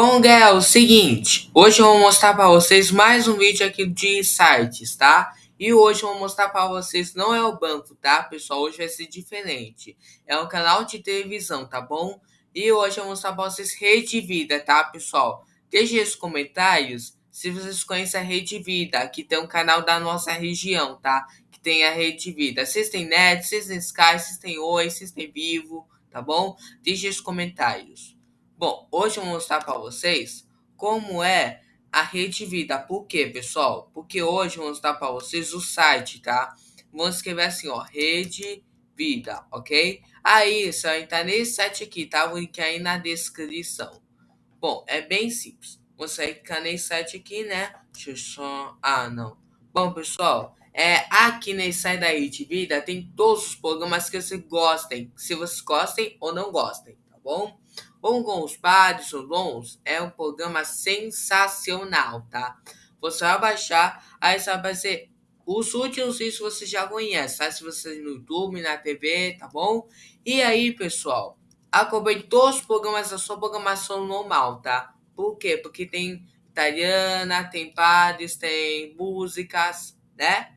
Bom, galera, é o seguinte, hoje eu vou mostrar para vocês mais um vídeo aqui de sites, tá? E hoje eu vou mostrar para vocês, não é o banco, tá, pessoal? Hoje vai ser diferente. É um canal de televisão, tá bom? E hoje eu vou mostrar para vocês Rede Vida, tá, pessoal? Deixe nos comentários se vocês conhecem a Rede Vida, que tem um canal da nossa região, tá? Que tem a Rede Vida. Vocês têm net, vocês têm Sky, vocês têm Oi, vocês têm Vivo, tá bom? Deixe nos comentários. Bom, hoje eu vou mostrar para vocês como é a Rede Vida. Por quê, pessoal? Porque hoje eu vou mostrar para vocês o site, tá? Vamos escrever assim, ó, Rede Vida, ok? Aí, você vai entrar nesse site aqui, tá? Vou linkar aí na descrição. Bom, é bem simples. Você vai clicar nesse site aqui, né? Deixa eu só... Ah, não. Bom, pessoal, é, aqui nesse site da Rede Vida tem todos os programas que vocês gostem. Se vocês gostem ou não gostem, tá bom? Os Padres ou Bons é um programa sensacional, tá? Você vai baixar, aí você vai aparecer os últimos vídeos você já conhece, tá? Se você no YouTube, na TV, tá bom? E aí, pessoal, acompanhe todos os programas da sua programação normal, tá? Por quê? Porque tem italiana, tem padres, tem músicas, né?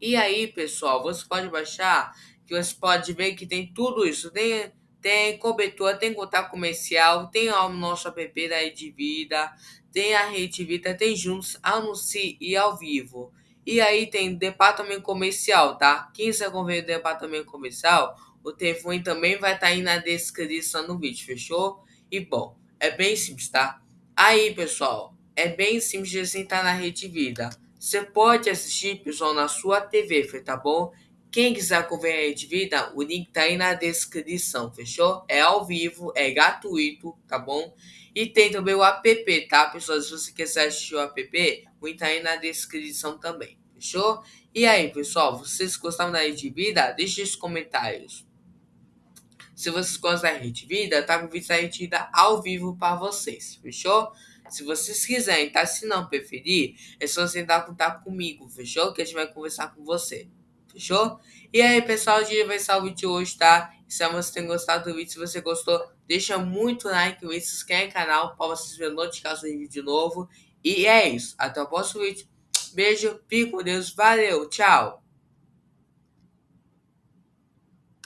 E aí, pessoal, você pode baixar, que você pode ver que tem tudo isso. Tem tem cobertura, tem contato comercial, tem o nosso app da Rede Vida, tem a Rede Vida, tem juntos, anuncie e ao vivo. E aí tem departamento comercial, tá? Quem quiser conver o departamento comercial, o telefone também vai estar tá aí na descrição do vídeo, fechou? E bom, é bem simples, tá? Aí, pessoal, é bem simples de você entrar na Rede Vida. Você pode assistir, pessoal, na sua TV, tá bom? Quem quiser acompanhar de vida, o link tá aí na descrição, fechou? É ao vivo, é gratuito, tá bom? E tem também o app, tá, pessoal? Se você quiser assistir o app, o link tá aí na descrição também, fechou? E aí, pessoal, vocês gostaram da Rede Vida? Deixe nos comentários. Se vocês gostam da Rede Vida, tá com vídeo da Rede Vida ao vivo para vocês, fechou? Se vocês quiserem, tá? Se não preferir, é só você entrar em contato comigo, fechou? Que a gente vai conversar com você. Fechou? E aí, pessoal, hoje vai ser o vídeo de hoje, tá? Espero que vocês tenham gostado do vídeo. Se você gostou, deixa muito like e se inscreve no canal para vocês verem notificações de vídeo novo. E é isso. Até o próximo vídeo. Beijo, fique com Deus. Valeu, tchau.